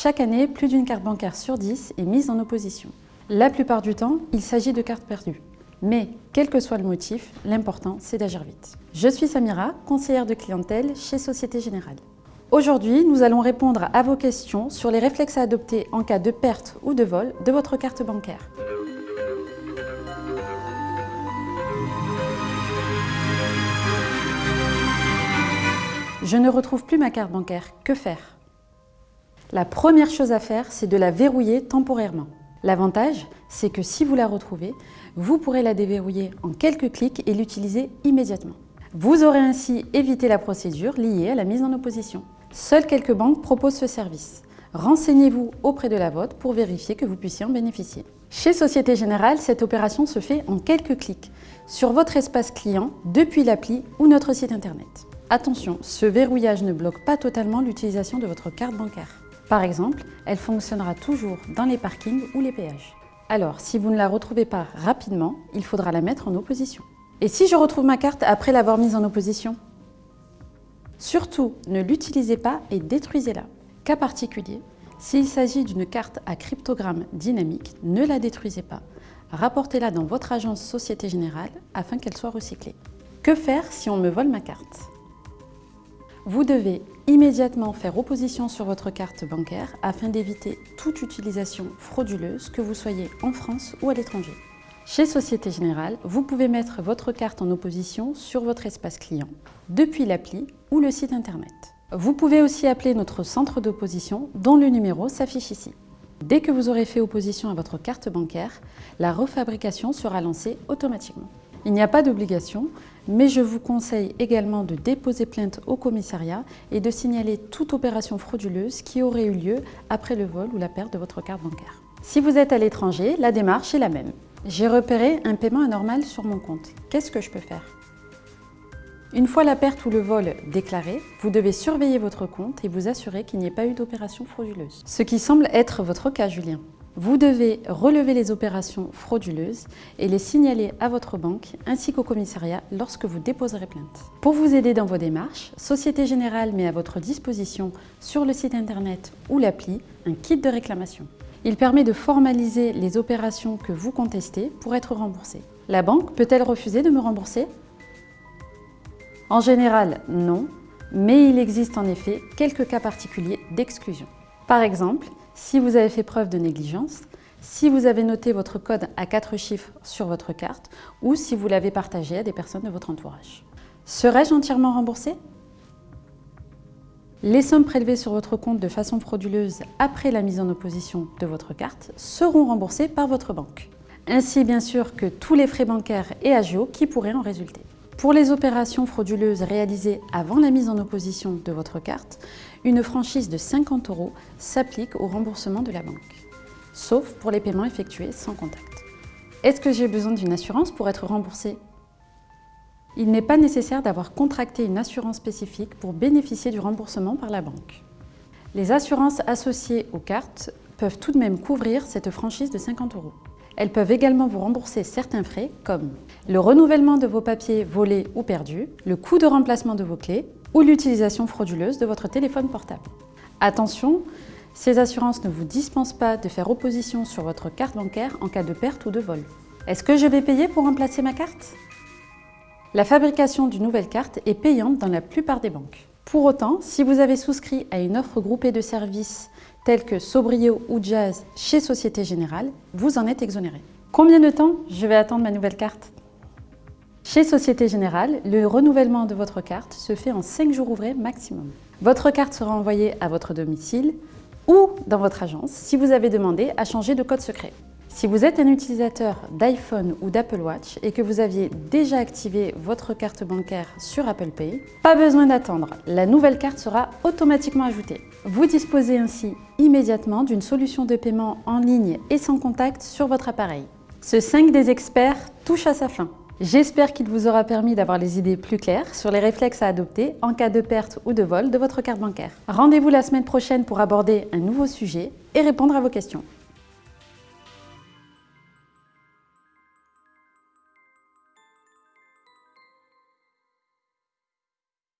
Chaque année, plus d'une carte bancaire sur 10 est mise en opposition. La plupart du temps, il s'agit de cartes perdues. Mais, quel que soit le motif, l'important, c'est d'agir vite. Je suis Samira, conseillère de clientèle chez Société Générale. Aujourd'hui, nous allons répondre à vos questions sur les réflexes à adopter en cas de perte ou de vol de votre carte bancaire. Je ne retrouve plus ma carte bancaire, que faire? La première chose à faire, c'est de la verrouiller temporairement. L'avantage, c'est que si vous la retrouvez, vous pourrez la déverrouiller en quelques clics et l'utiliser immédiatement. Vous aurez ainsi évité la procédure liée à la mise en opposition. Seules quelques banques proposent ce service. Renseignez-vous auprès de la vôtre pour vérifier que vous puissiez en bénéficier. Chez Société Générale, cette opération se fait en quelques clics sur votre espace client depuis l'appli ou notre site internet. Attention, ce verrouillage ne bloque pas totalement l'utilisation de votre carte bancaire. Par exemple, elle fonctionnera toujours dans les parkings ou les péages. Alors, si vous ne la retrouvez pas rapidement, il faudra la mettre en opposition. Et si je retrouve ma carte après l'avoir mise en opposition? Surtout, ne l'utilisez pas et détruisez-la. Cas particulier, s'il s'agit d'une carte à cryptogramme dynamique, ne la détruisez pas. Rapportez-la dans votre agence Société Générale afin qu'elle soit recyclée. Que faire si on me vole ma carte? Vous devez immédiatement faire opposition sur votre carte bancaire afin d'éviter toute utilisation frauduleuse, que vous soyez en France ou à l'étranger. Chez Société Générale, vous pouvez mettre votre carte en opposition sur votre espace client, depuis l'appli ou le site internet. Vous pouvez aussi appeler notre centre d'opposition dont le numéro s'affiche ici. Dès que vous aurez fait opposition à votre carte bancaire, la refabrication sera lancée automatiquement. Il n'y a pas d'obligation, mais je vous conseille également de déposer plainte au commissariat et de signaler toute opération frauduleuse qui aurait eu lieu après le vol ou la perte de votre carte bancaire. Si vous êtes à l'étranger, la démarche est la même. J'ai repéré un paiement anormal sur mon compte. Qu'est-ce que je peux faire? Une fois la perte ou le vol déclaré, vous devez surveiller votre compte et vous assurer qu'il n'y ait pas eu d'opération frauduleuse. Ce qui semble être votre cas, Julien. Vous devez relever les opérations frauduleuses et les signaler à votre banque ainsi qu'au commissariat lorsque vous déposerez plainte. Pour vous aider dans vos démarches, Société Générale met à votre disposition sur le site internet ou l'appli un kit de réclamation. Il permet de formaliser les opérations que vous contestez pour être remboursé. La banque peut-elle refuser de me rembourser? En général, non, mais il existe en effet quelques cas particuliers d'exclusion. Par exemple, si vous avez fait preuve de négligence, si vous avez noté votre code à quatre chiffres sur votre carte ou si vous l'avez partagé à des personnes de votre entourage. Serais-je entièrement remboursé? Les sommes prélevées sur votre compte de façon frauduleuse après la mise en opposition de votre carte seront remboursées par votre banque. Ainsi bien sûr que tous les frais bancaires et agios qui pourraient en résulter. Pour les opérations frauduleuses réalisées avant la mise en opposition de votre carte, une franchise de 50 euros s'applique au remboursement de la banque, sauf pour les paiements effectués sans contact. Est-ce que j'ai besoin d'une assurance pour être remboursé Il n'est pas nécessaire d'avoir contracté une assurance spécifique pour bénéficier du remboursement par la banque. Les assurances associées aux cartes peuvent tout de même couvrir cette franchise de 50 euros. Elles peuvent également vous rembourser certains frais comme le renouvellement de vos papiers volés ou perdus, le coût de remplacement de vos clés ou l'utilisation frauduleuse de votre téléphone portable. Attention, ces assurances ne vous dispensent pas de faire opposition sur votre carte bancaire en cas de perte ou de vol. Est-ce que je vais payer pour remplacer ma carte? La fabrication d'une nouvelle carte est payante dans la plupart des banques. Pour autant, si vous avez souscrit à une offre groupée de services tels que Sobrio ou Jazz chez Société Générale, vous en êtes exonéré. Combien de temps je vais attendre ma nouvelle carte? Chez Société Générale, le renouvellement de votre carte se fait en 5 jours ouvrés maximum. Votre carte sera envoyée à votre domicile ou dans votre agence si vous avez demandé à changer de code secret. Si vous êtes un utilisateur d'iPhone ou d'Apple Watch et que vous aviez déjà activé votre carte bancaire sur Apple Pay, pas besoin d'attendre, la nouvelle carte sera automatiquement ajoutée. Vous disposez ainsi immédiatement d'une solution de paiement en ligne et sans contact sur votre appareil. Ce 5 des experts touche à sa fin. J'espère qu'il vous aura permis d'avoir les idées plus claires sur les réflexes à adopter en cas de perte ou de vol de votre carte bancaire. Rendez-vous la semaine prochaine pour aborder un nouveau sujet et répondre à vos questions.